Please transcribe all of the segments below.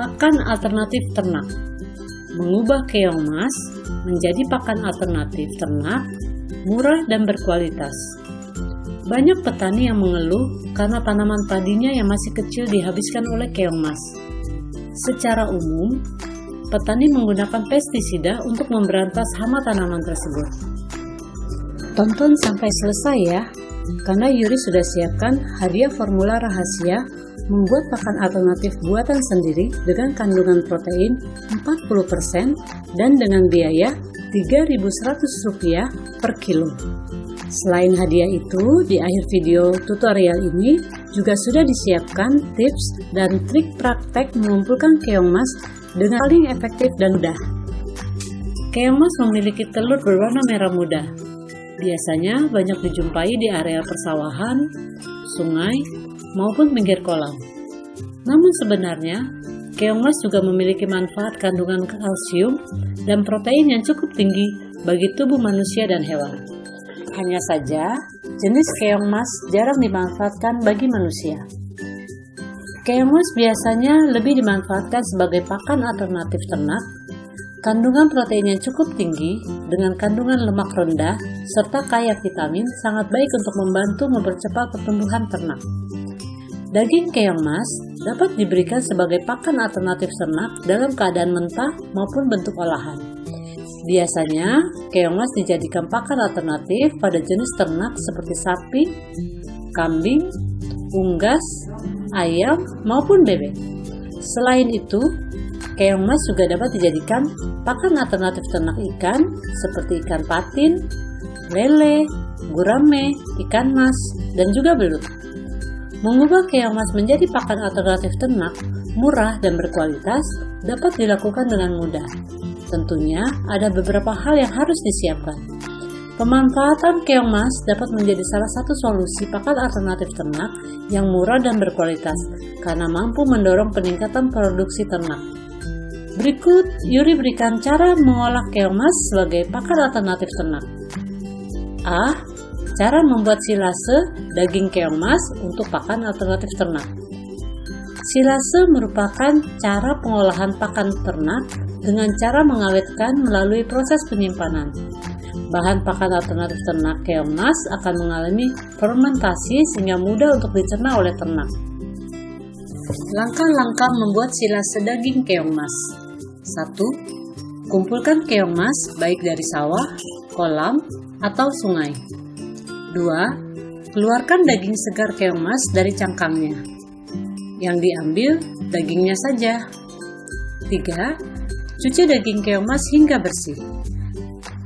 Pakan alternatif ternak Mengubah keong mas menjadi pakan alternatif ternak murah dan berkualitas. Banyak petani yang mengeluh karena tanaman padinya yang masih kecil dihabiskan oleh keong mas. Secara umum, petani menggunakan pestisida untuk memberantas hama tanaman tersebut. Tonton sampai selesai ya, karena Yuri sudah siapkan hadiah formula rahasia membuat pakan alternatif buatan sendiri dengan kandungan protein 40% dan dengan biaya Rp3.100 per kilo. Selain hadiah itu, di akhir video tutorial ini juga sudah disiapkan tips dan trik praktek mengumpulkan keong mas dengan paling efektif dan mudah. Keong mas memiliki telur berwarna merah muda. Biasanya banyak dijumpai di area persawahan, sungai, maupun pinggir kolam. Namun sebenarnya, keong mas juga memiliki manfaat kandungan kalsium dan protein yang cukup tinggi bagi tubuh manusia dan hewan. Hanya saja, jenis keong mas jarang dimanfaatkan bagi manusia. Keong mas biasanya lebih dimanfaatkan sebagai pakan alternatif ternak. Kandungan protein yang cukup tinggi dengan kandungan lemak rendah serta kaya vitamin sangat baik untuk membantu mempercepat pertumbuhan ternak. Daging keong mas dapat diberikan sebagai pakan alternatif ternak dalam keadaan mentah maupun bentuk olahan. Biasanya, keong mas dijadikan pakan alternatif pada jenis ternak seperti sapi, kambing, unggas, ayam, maupun bebek. Selain itu, keong mas juga dapat dijadikan pakan alternatif ternak ikan seperti ikan patin, lele, gurame, ikan mas, dan juga belut. Mengubah keong mas menjadi pakan alternatif ternak, murah dan berkualitas, dapat dilakukan dengan mudah. Tentunya ada beberapa hal yang harus disiapkan. Pemanfaatan keong mas dapat menjadi salah satu solusi pakan alternatif ternak yang murah dan berkualitas karena mampu mendorong peningkatan produksi ternak. Berikut, Yuri berikan cara mengolah keong mas sebagai pakan alternatif ternak. A. Cara membuat silase daging keong mas untuk pakan alternatif ternak. Silase merupakan cara pengolahan pakan ternak dengan cara mengawetkan melalui proses penyimpanan. Bahan pakan alternatif ternak keong mas akan mengalami fermentasi sehingga mudah untuk dicerna oleh ternak. Langkah-langkah membuat silase daging keong mas 1. Kumpulkan keong mas baik dari sawah, kolam, atau sungai 2. Keluarkan daging segar keong mas dari cangkangnya yang diambil dagingnya saja. 3. Cuci daging keong mas hingga bersih.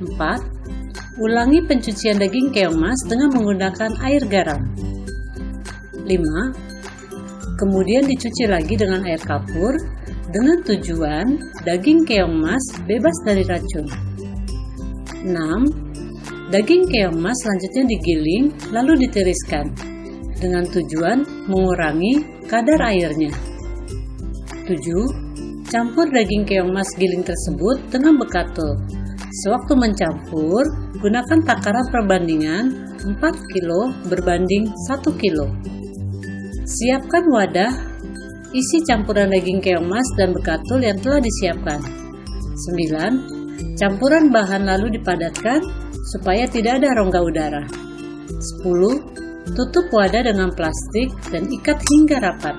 4. Ulangi pencucian daging keong mas dengan menggunakan air garam. 5. Kemudian dicuci lagi dengan air kapur dengan tujuan daging keong mas bebas dari racun. 6. Daging keong mas selanjutnya digiling lalu ditiriskan dengan tujuan mengurangi kadar airnya. 7. Campur daging keong mas giling tersebut dengan bekatul. Sewaktu mencampur, gunakan takaran perbandingan 4 kg berbanding 1 kg. Siapkan wadah, isi campuran daging keong mas dan bekatul yang telah disiapkan. 9. Campuran bahan lalu dipadatkan supaya tidak ada rongga udara. 10. Tutup wadah dengan plastik dan ikat hingga rapat.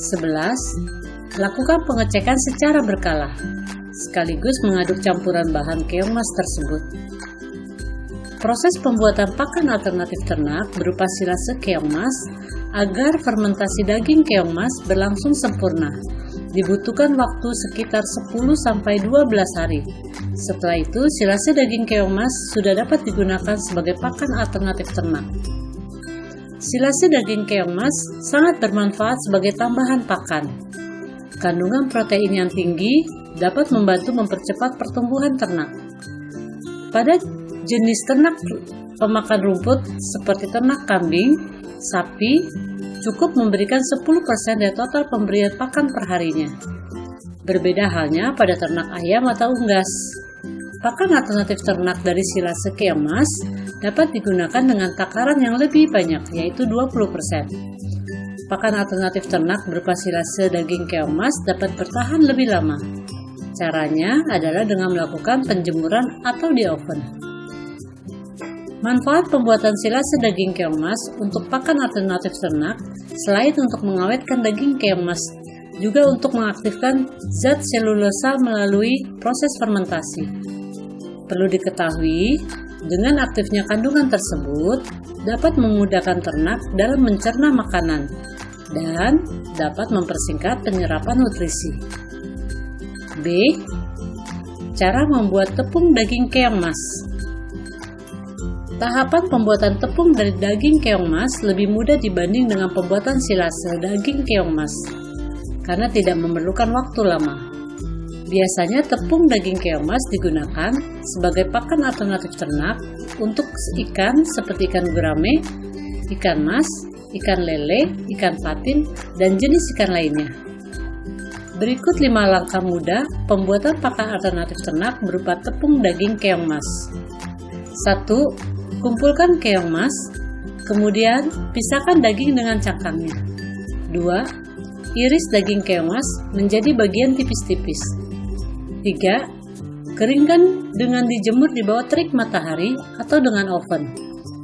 11. Lakukan pengecekan secara berkala, sekaligus mengaduk campuran bahan keong mas tersebut. Proses pembuatan pakan alternatif ternak berupa silase keong mas agar fermentasi daging keong mas berlangsung sempurna. Dibutuhkan waktu sekitar 10-12 hari. Setelah itu, silase daging keong mas sudah dapat digunakan sebagai pakan alternatif ternak. Silase daging keong mas sangat bermanfaat sebagai tambahan pakan. Kandungan protein yang tinggi dapat membantu mempercepat pertumbuhan ternak. Pada jenis ternak pemakan rumput seperti ternak kambing, sapi, cukup memberikan 10% dari total pemberian pakan perharinya. Berbeda halnya pada ternak ayam atau unggas. Pakan alternatif ternak dari silase keong mas dapat digunakan dengan takaran yang lebih banyak, yaitu 20%. pakan alternatif ternak berupa silase daging keong mas dapat bertahan lebih lama. Caranya adalah dengan melakukan penjemuran atau di oven. Manfaat pembuatan silase daging keong mas untuk pakan alternatif ternak selain untuk mengawetkan daging keong mas, juga untuk mengaktifkan zat selulosa melalui proses fermentasi. Perlu diketahui, dengan aktifnya kandungan tersebut dapat memudahkan ternak dalam mencerna makanan dan dapat mempersingkat penyerapan nutrisi. B. Cara membuat tepung daging keong mas. Tahapan pembuatan tepung dari daging keong mas lebih mudah dibanding dengan pembuatan silase daging keong mas karena tidak memerlukan waktu lama. Biasanya tepung daging keong mas digunakan sebagai pakan alternatif ternak untuk ikan seperti ikan gurame, ikan mas, ikan lele, ikan patin, dan jenis ikan lainnya. Berikut 5 langkah mudah pembuatan pakan alternatif ternak berupa tepung daging keong mas. 1. Kumpulkan keong mas, kemudian pisahkan daging dengan cangkangnya. 2. Iris daging keong mas menjadi bagian tipis-tipis. 3. Keringkan dengan dijemur di bawah terik matahari atau dengan oven,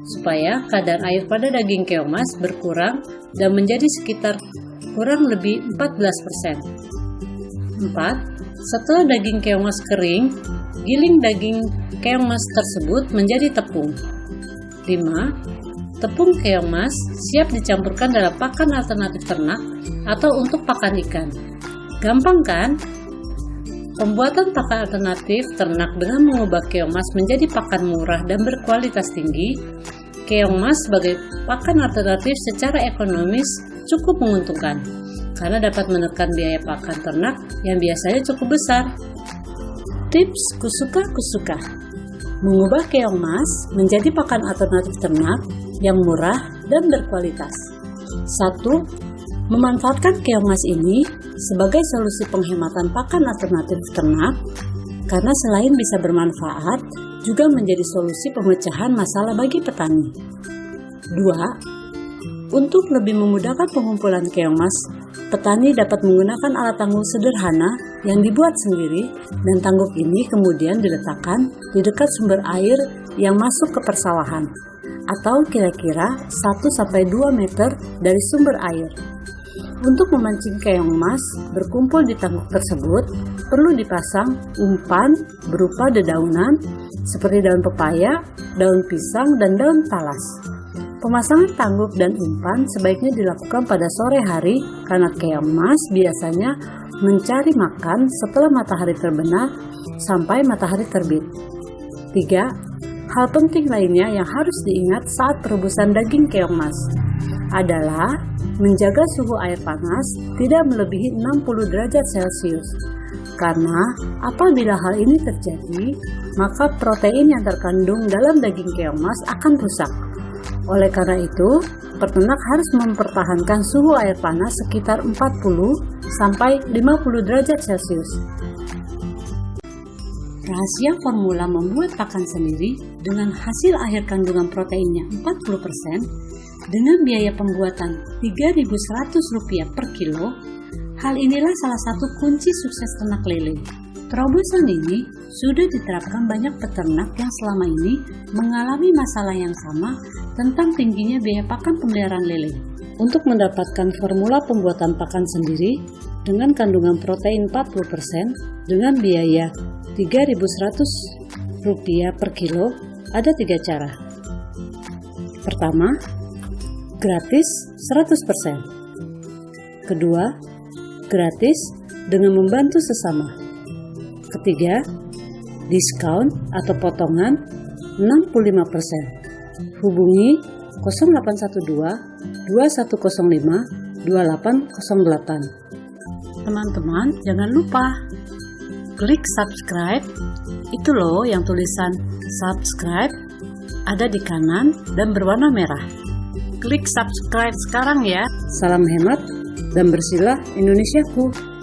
supaya kadar air pada daging keong mas berkurang dan menjadi sekitar kurang lebih 14%. 4. Setelah daging keong mas kering, giling daging keong mas tersebut menjadi tepung. 5. Tepung keong mas siap dicampurkan dalam pakan alternatif ternak atau untuk pakan ikan. Gampang kan? Pembuatan pakan alternatif ternak dengan mengubah keong mas menjadi pakan murah dan berkualitas tinggi, keong mas sebagai pakan alternatif secara ekonomis cukup menguntungkan karena dapat menekan biaya pakan ternak yang biasanya cukup besar. Tips kusuka kusuka Mengubah keong mas menjadi pakan alternatif ternak yang murah dan berkualitas. 1 memanfaatkan keong mas ini sebagai solusi penghematan pakan alternatif ternak karena selain bisa bermanfaat, juga menjadi solusi pemecahan masalah bagi petani. 2. Untuk lebih memudahkan pengumpulan keong mas, petani dapat menggunakan alat tangguk sederhana yang dibuat sendiri dan tangguk ini kemudian diletakkan di dekat sumber air yang masuk ke persawahan atau kira-kira 1-2 meter dari sumber air. Untuk memancing keong emas berkumpul di tangguk tersebut, perlu dipasang umpan berupa dedaunan seperti daun pepaya, daun pisang, dan daun talas. Pemasangan tangguk dan umpan sebaiknya dilakukan pada sore hari karena keong emas biasanya mencari makan setelah matahari terbenam sampai matahari terbit. 3. Hal penting lainnya yang harus diingat saat perebusan daging keong emas adalah menjaga suhu air panas tidak melebihi 60 derajat Celcius. Karena apabila hal ini terjadi, maka protein yang terkandung dalam daging keong mas akan rusak. Oleh karena itu, peternak harus mempertahankan suhu air panas sekitar 40 sampai 50 derajat Celcius. Rahasia formula membuat pakan sendiri dengan hasil akhir kandungan proteinnya 40% dengan biaya pembuatan Rp3.100 per kilo, hal inilah salah satu kunci sukses ternak lele. Terobosan ini sudah diterapkan banyak peternak yang selama ini mengalami masalah yang sama tentang tingginya biaya pakan pemeliharaan lele. Untuk mendapatkan formula pembuatan pakan sendiri dengan kandungan protein 40% dengan biaya Rp3.100 per kilo, ada tiga cara. Pertama, gratis 100%. Kedua, gratis dengan membantu sesama. Ketiga, diskon atau potongan 65%. Hubungi 0812 2105 2808. Teman-teman, jangan lupa klik subscribe. Itu loh yang tulisan subscribe ada di kanan dan berwarna merah. Klik subscribe sekarang ya. Salam hemat dan bersilah Indonesiaku.